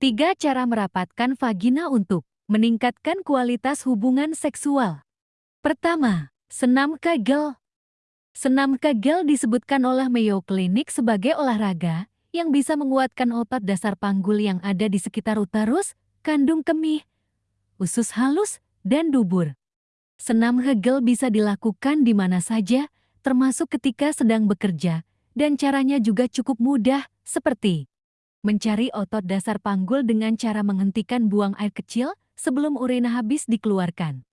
Tiga cara merapatkan vagina untuk meningkatkan kualitas hubungan seksual. Pertama, senam kegel. Senam kegel disebutkan oleh Mayo Clinic sebagai olahraga yang bisa menguatkan otot dasar panggul yang ada di sekitar uterus, kandung kemih, usus halus, dan dubur. Senam Hegel bisa dilakukan di mana saja, termasuk ketika sedang bekerja, dan caranya juga cukup mudah, seperti Mencari otot dasar panggul dengan cara menghentikan buang air kecil sebelum urina habis dikeluarkan.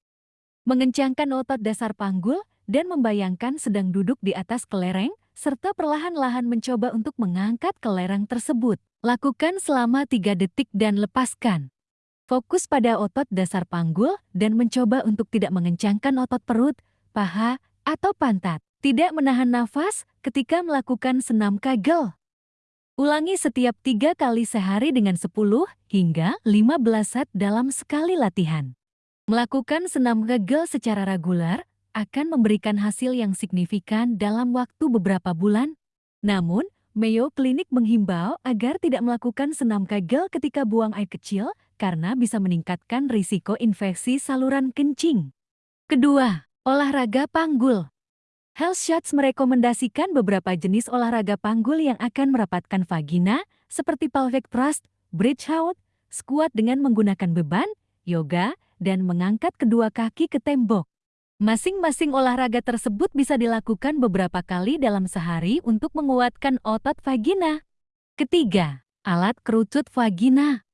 Mengencangkan otot dasar panggul dan membayangkan sedang duduk di atas kelereng, serta perlahan-lahan mencoba untuk mengangkat kelereng tersebut. Lakukan selama 3 detik dan lepaskan. Fokus pada otot dasar panggul dan mencoba untuk tidak mengencangkan otot perut, paha, atau pantat. Tidak menahan nafas ketika melakukan senam kagel. Ulangi setiap tiga kali sehari dengan 10 hingga 15 set dalam sekali latihan. Melakukan senam kegel secara reguler akan memberikan hasil yang signifikan dalam waktu beberapa bulan. Namun, Mayo Clinic menghimbau agar tidak melakukan senam kegel ketika buang air kecil karena bisa meningkatkan risiko infeksi saluran kencing. Kedua, olahraga panggul. Health Shots merekomendasikan beberapa jenis olahraga panggul yang akan merapatkan vagina, seperti pelvic thrust, bridge hold, squat dengan menggunakan beban, yoga, dan mengangkat kedua kaki ke tembok. Masing-masing olahraga tersebut bisa dilakukan beberapa kali dalam sehari untuk menguatkan otot vagina. Ketiga, alat kerucut vagina.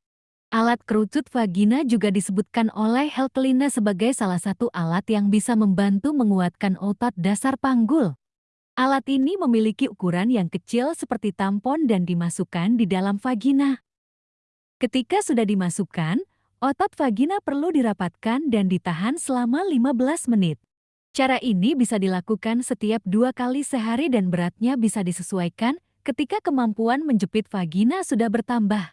Alat kerucut vagina juga disebutkan oleh Helkelina sebagai salah satu alat yang bisa membantu menguatkan otot dasar panggul. Alat ini memiliki ukuran yang kecil seperti tampon dan dimasukkan di dalam vagina. Ketika sudah dimasukkan, otot vagina perlu dirapatkan dan ditahan selama 15 menit. Cara ini bisa dilakukan setiap dua kali sehari dan beratnya bisa disesuaikan ketika kemampuan menjepit vagina sudah bertambah.